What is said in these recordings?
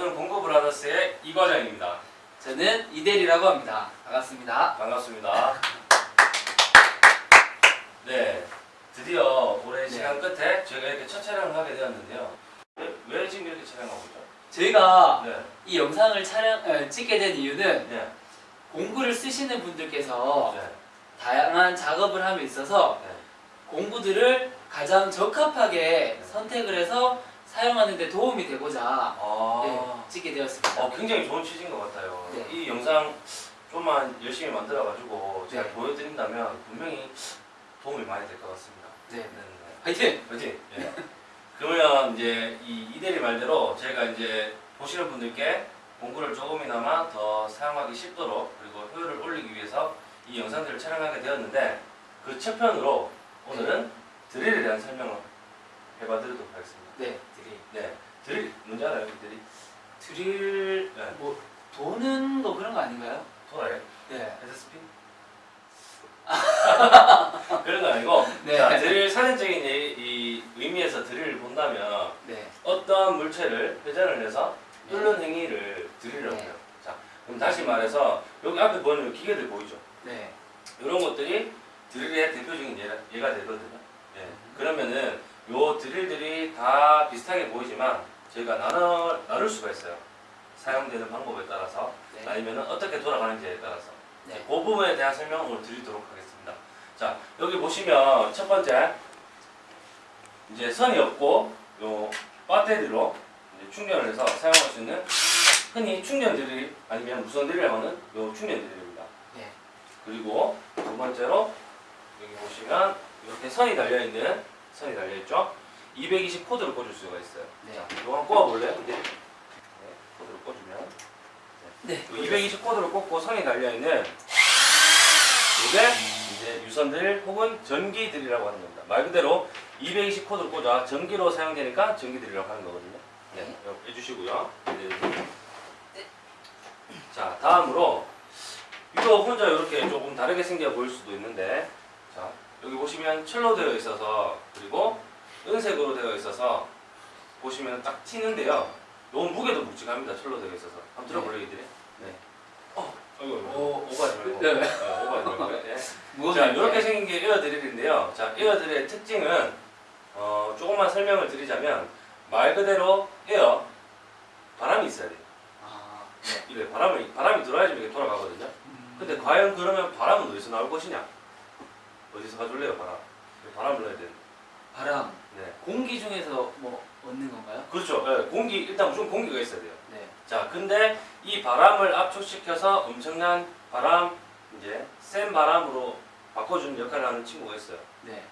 저는 공구 브라더스의 이 과장입니다. 저는 이대리라고 합니다. 반갑습니다. 반갑습니다. 네, 드디어 올해 네. 시간 끝에 저희가 이렇게 첫 촬영을 하게 되었는데요. 왜, 왜 지금 이렇게 촬영하고 있죠? 저희가 네, 이 영상을 촬영 어, 찍게 된 이유는 네, 공구를 쓰시는 분들께서 네, 다양한 작업을 함에 있어서 네. 공구들을 가장 적합하게 네. 선택을 해서 사용하는 데 도움이 되고자 아, 네, 찍게 되었습니다. 어, 굉장히 좋은 취지인 것 같아요. 네. 이 영상 좀만 열심히 만들어가지고 제가 네. 보여드린다면 분명히 도움이 많이 될 것 같습니다. 네. 네, 네. 화이팅! 그렇지? 예. 그러면 이제 이 이대리 말대로 저희가 이제 보시는 분들께 공구를 조금이나마 더 사용하기 쉽도록 그리고 효율을 올리기 위해서 이 영상들을 촬영하게 되었는데 그 첫 편으로 오늘은 드릴에 대한 설명을 해봐드리도록 하겠습니다. 네, 드릴. 네, 드릴 뭔지 알아요, 이 드릴? 드릴 네. 뭐 도는 거 그런 거 아닌가요? 돌아요? 네. SSP? 그런 건 아니고 네. 자, 드릴 사전적인 이, 이 의미에서 드릴을 본다면 네. 어떤 물체를 회전을 해서 네. 뚫는 행위를 네. 해요. 자, 그럼 다시 말해서 여기 앞에 보이는 기계들 보이죠? 네. 이런 것들이 드릴의 대표적인 예가, 예가 되거든요. 예. 그러면은 요 드릴들이 다 비슷하게 보이지만 저희가 나눠, 나눌 수가 있어요. 사용되는 방법에 따라서 네. 아니면은 어떻게 돌아가는지에 따라서 네. 그 부분에 대한 설명을 드리도록 하겠습니다. 자, 여기 보시면 첫 번째 이제 선이 없고 요 배터리로 충전을 해서 사용할 수 있는 흔히 충전 드릴 아니면 무선 드릴이라고 하는 요 충전 드릴입니다. 네. 그리고 두 번째로 여기 보시면 이렇게 선이 달려 있는 선이 달려 있죠. 220 코드를 꽂을 수가 있어요. 네. 자, 이거 한번 꽂아 볼래요? 네. 코드를 꽂으면 네. 220 코드를 꽂고 선이 달려 있는 이게 이제 유선들 혹은 전기들이라고 하는 겁니다. 말 그대로 220 코드를 꽂아 전기로 사용되니까 전기들이라고 하는 거거든요. 네, 이렇게 해주시고요. 네. 자, 다음으로 이거 혼자 이렇게 조금 다르게 생겨 보일 수도 있는데, 자 여기 보시면 철로 되어 있어서 그리고 은색으로 되어 있어서 보시면 딱 튀는데요. 너무 무게도 묵직합니다. 철로 되어 있어서 한번 들어볼래요, 이들이? 네. 어, 이거 오. 오버하지 말고. 네. 네, 오버하지 말고. 예. 무겁네. 자, 이렇게 생긴 게 에어드릴인데요. 자, 에어드릴의 특징은 어, 조금만 설명을 드리자면 말 그대로 에어 바람이 있어야 돼요. 아, 이래 바람이 바람이 들어야지 이게 돌아가거든요. 음. 근데 과연 그러면 바람은 어디서 나올 것이냐? 어디서 가줄래요, 바람? 바람을 넣어야 되는. 바람. 네. 공기 중에서 뭐 얻는 건가요? 그렇죠. 예, 공기 일단 무조건 공기가 있어야 돼요. 네. 자, 근데 이 바람을 압축시켜서 엄청난 바람 이제 센 바람으로 바꿔주는 역할을 하는 친구가 있어요. 네.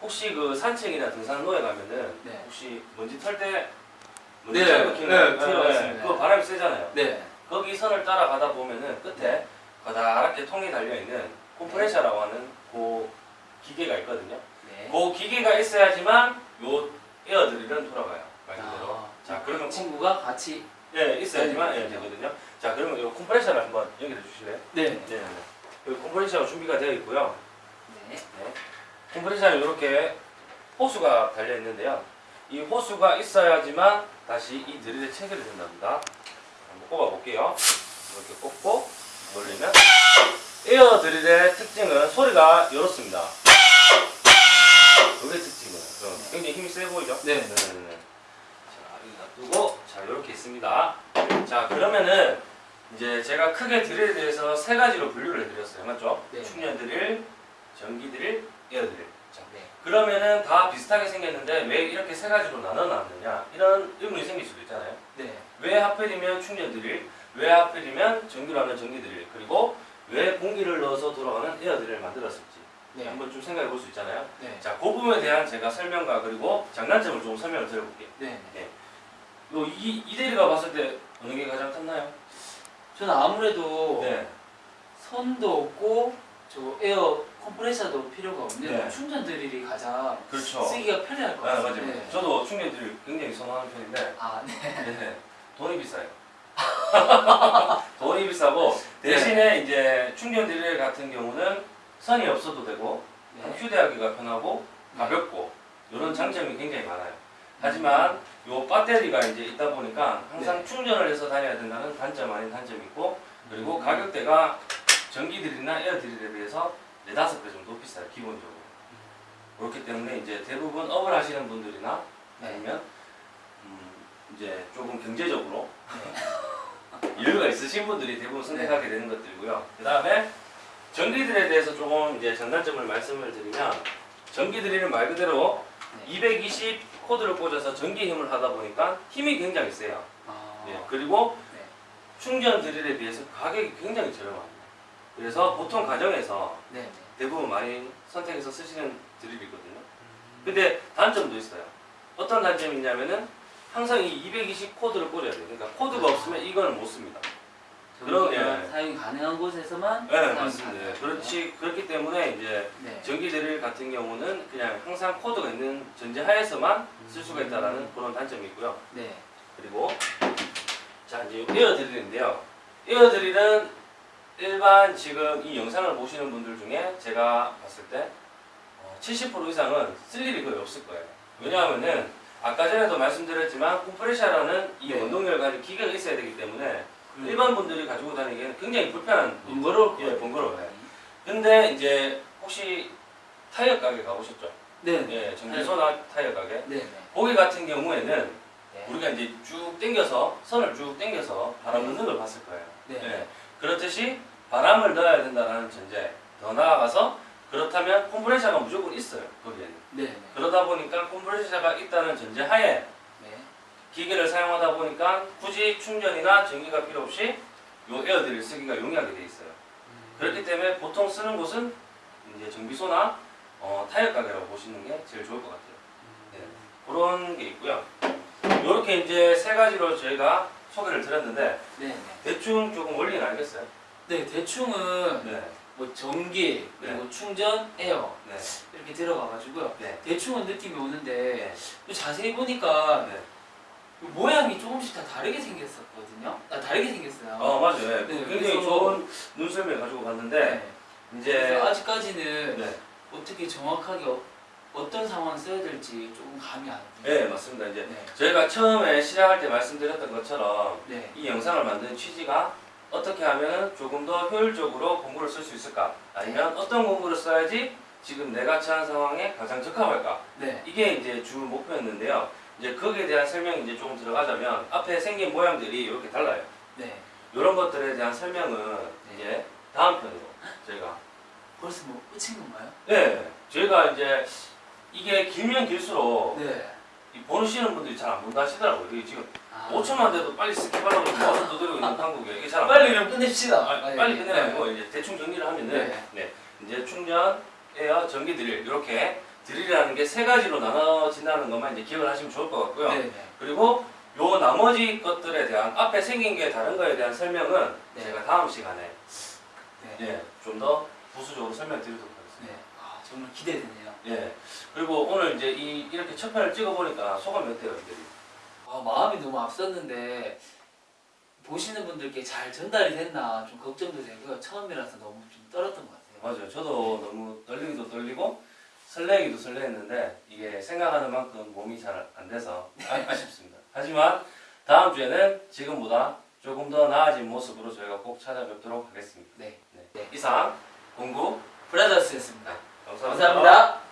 혹시 그 산책이나 등산로에 가면은 네. 혹시 먼지 털 때 먼지 네, 털고 네, 키는 들어봤습니다. 그거 바람이 세잖아요. 네. 거기 선을 따라가다 보면은 끝에 가다랗게 통이 달려 있는 콤프레셔라고 하는 그 기계가 있거든요. 네. 그 기계가 있어야지만 요 에어드릴은 돌아가요. 말 그대로. 아, 자, 그러면 그 친구가 같이 예, 있어야지만 네. 예, 되거든요. 자, 그러면 요 콤프레셔를 한번 연결해 주실래요? 네. 네, 네. 여기 콤프레셔가 준비가 되어 있고요. 네. 네. 콤프레셔는 이렇게 호수가 달려 있는데요. 이 호수가 있어야지만 다시 이 드릴에 체결이 된답니다. 한번 꼽아 볼게요. 이렇게 꼽고 돌리면 에어 드릴의 특징은 소리가 이렇습니다. 이게 특징이에요. 어, 굉장히 힘이 세 보이죠? 네. 네 네 네. 자, 여기 놔두고 자 이렇게 있습니다. 자 그러면은 이제 제가 크게 드릴에 대해서 세 가지로 분류를 해드렸어요, 맞죠? 네. 충전 드릴, 전기 드릴, 에어 드릴. 자, 네. 그러면은 다 비슷하게 생겼는데 왜 이렇게 세 가지로 나눠놨느냐 이런 의문이 생길 수도 있잖아요. 네. 왜 하필이면 충전 드릴, 왜 하필이면 전기로 하는 전기 드릴, 그리고 왜 공기를 넣어서 돌아가는 에어 드릴을 만들었을지 네. 한번 좀 생각해 볼 수 있잖아요. 네. 자, 그 부분에 대한 제가 설명과 그리고 장단점을 좀 설명을 드려볼게요. 네. 요 이, 이대리가 봤을 때 어느 게 가장 컸나요? 저는 아무래도 네. 선도 없고 저 에어 컴프레셔도 필요가 없는 네. 충전 드릴이 가장 그렇죠. 쓰기가 편리할 것 아, 맞아요. 같아요. 네. 저도 충전 드릴 굉장히 선호하는 편인데 아, 네. 네. 돈이 비싸요. 돈이 비싸고 네. 대신에 이제 충전 드릴 같은 경우는 선이 없어도 되고 네. 휴대하기가 편하고 네. 가볍고 이런 장점이 굉장히 많아요. 하지만 요 배터리가 이제 있다 보니까 항상 네. 충전을 해서 다녀야 된다는 단점 아닌 단점이 있고 그리고 음. 가격대가 전기 드릴이나 에어 드릴에 비해서 네다섯 배 정도 비싸요 기본적으로 그렇기 때문에 이제 대부분 업을 하시는 분들이나 네. 아니면 음 이제 조금 경제적으로 여유가 있으신 분들이 대부분 선택하게 되는 것들이고요. 그 다음에 전기드릴에 대해서 조금 이제 장단점을 말씀을 드리면 전기드릴은 말 그대로 네. 220 코드를 꽂아서 전기 힘을 하다 보니까 힘이 굉장히 세요. 아, 예, 그리고 네. 충전 드릴에 비해서 가격이 굉장히 저렴합니다. 그래서 보통 가정에서 네. 네. 대부분 많이 선택해서 쓰시는 드릴이거든요. 음. 근데 단점도 있어요. 어떤 단점이 있냐면은 항상 이 220 코드를 꽂아야 돼요. 그러니까 코드가 없으면 이거는 못 씁니다. 전기가 예. 사용이 가능한 곳에서만 네, 맞습니다. 그렇지 그렇기 때문에 이제 네. 전기 드릴 같은 경우는 그냥 항상 코드가 있는 전제하에서만 쓸 수가 있다라는 그런 단점이 있고요. 네. 그리고 자 이제 에어 드릴인데요. 에어 드릴은 일반 지금 이 영상을 보시는 분들 중에 제가 봤을 때 어, 70% 이상은 쓸 일이 거의 없을 거예요. 왜냐하면은 아까 전에도 말씀드렸지만 콤프레셔라는 이 네. 원동력을 가진 기계가 있어야 되기 때문에 음. 일반 분들이 가지고 다니기에는 굉장히 불편한 번거로울 예, 거예요. 번거로워요. 근데 이제 혹시 타이어 가게 가보셨죠? 네. 네. 예, 전기소나 타이어 가게. 네. 거기 같은 경우에는 네. 우리가 이제 쭉 당겨서 선을 쭉 당겨서 바람 넣는 걸 봤을 거예요. 네. 예. 그렇듯이 바람을 넣어야 된다는 전제. 더 나아가서 그렇다면 컴프레셔가 무조건 있어요. 거기에는. 네. 네. 그러다 보니까 컴프레셔가 있다는 전제 하에 네. 기계를 사용하다 보니까 굳이 충전이나 전기가 필요 없이 요 에어드릴 쓰기가 용이하게 돼 있어요. 음. 그렇기 때문에 보통 쓰는 곳은 이제 정비소나 어, 타이어 가게라고 보시는 게 제일 좋을 것 같아요. 네. 그런 게 있고요. 이렇게 이제 세 가지로 저희가 소개를 드렸는데 네. 네. 대충 조금 원리는 알겠어요? 네. 대충은 네. 뭐 전기 그리고 충전, 에어 네. 이렇게 들어가가지고요. 네. 대충은 느낌이 오는데 네. 또 자세히 보니까 네. 모양이 조금씩 다 다르게 생겼었거든요. 아 다르게 생겼어요. 어 맞아요. 네. 네, 굉장히 좋은 눈썰매 가지고 갔는데 네. 이제 아직까지는 네. 어떻게 정확하게 어, 어떤 상황 써야 될지 조금 감이 안네 오네요. 맞습니다. 이제 네. 저희가 처음에 시작할 때 말씀드렸던 것처럼 네. 이 영상을 만든 취지가 어떻게 하면 조금 더 효율적으로 공구를 쓸 수 있을까? 아니면 어떤 공구를 써야지 지금 내가 처한 상황에 가장 적합할까? 네. 이게 이제 주 목표였는데요. 이제 거기에 대한 설명이 이제 조금 들어가자면 앞에 생긴 모양들이 이렇게 달라요. 네. 이런 것들에 대한 설명은 이제 다음 편으로 저희가 벌써 뭐 끝인 건가요? 네 저희가 이제 이게 길면 길수록 네. 이 보시는 분들이 잘 안 본다 하시더라고요. 이게 지금 아. 5초만 돼도 빨리 스킵하려고 마음 두드리고 있는 한국에 이게 잘 안 빨리 그럼 끝냅시다. 아, 아, 빨리 네. 끝내라고 이제 대충 정리를 하면은 네. 네. 이제 충전, 에어, 전기 드릴 이렇게 드릴이라는 게 세 가지로 나눠진다는 것만 이제 기억을 하시면 좋을 것 같고요. 네. 네. 그리고 요 나머지 것들에 대한 앞에 생긴 게 다른 거에 대한 설명은 네. 제가 다음 시간에 네. 예, 좀 더 부수적으로 설명드리도록 하겠습니다. 네. 아 정말 기대되네요. 예. 그리고 오늘 이제 이 이렇게 첫 편을 찍어 보니까 소감이 어때요, 이들이? 아 마음이 너무 앞섰는데 보시는 분들께 잘 전달이 됐나 좀 걱정도 되고요. 처음이라서 너무 좀 떨었던 것 같아요. 맞아요. 저도 너무 떨리기도 떨리고 설레기도 설레했는데 이게 생각하는 만큼 몸이 잘 안 돼서 아, 쉽습니다 하지만 다음 주에는 지금보다 조금 더 나아진 모습으로 저희가 꼭 찾아뵙도록 하겠습니다. 네. 네. 이상 공구 브라더스였습니다. 감사합니다. 감사합니다.